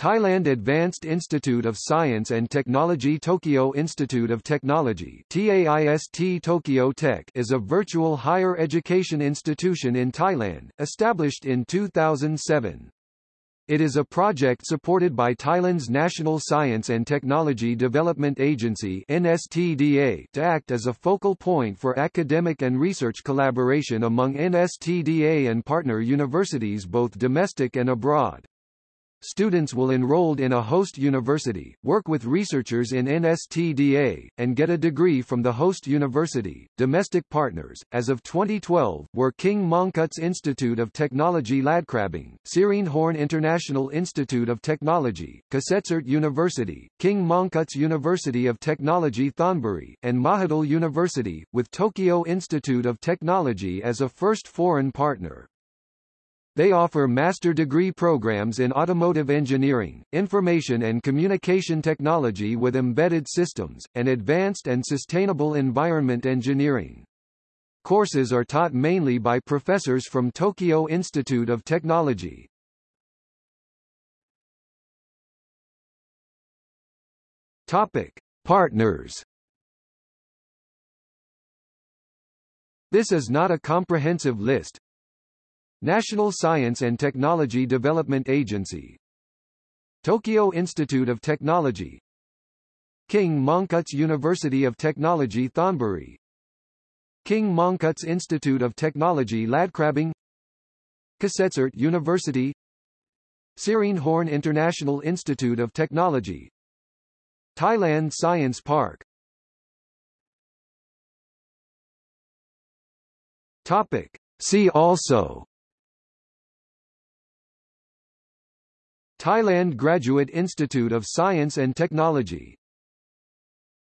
Thailand Advanced Institute of Science and Technology Tokyo Institute of Technology TAIST Tokyo Tech is a virtual higher education institution in Thailand, established in 2007. It is a project supported by Thailand's National Science and Technology Development Agency NSTDA to act as a focal point for academic and research collaboration among NSTDA and partner universities both domestic and abroad. Students will enrolled in a host university, work with researchers in NSTDA, and get a degree from the host university. Domestic partners, as of 2012, were King Mongkut's Institute of Technology Ladkrabang, Sirin Horn International Institute of Technology, Kasetsart University, King Mongkut's University of Technology Thonburi, and Mahidol University, with Tokyo Institute of Technology as a first foreign partner. They offer master degree programs in automotive engineering, information and communication technology with embedded systems, and advanced and sustainable environment engineering. Courses are taught mainly by professors from Tokyo Institute of Technology. Topic: Partners. This is not a comprehensive list, National Science and Technology Development Agency. Tokyo Institute of Technology. King Mongkut's University of Technology Thonburi. King Mongkut's Institute of Technology Ladkrabang Kasetsart University. Sirindhorn International Institute of Technology. Thailand Science Park. Topic. See also Thailand Graduate Institute of Science and Technology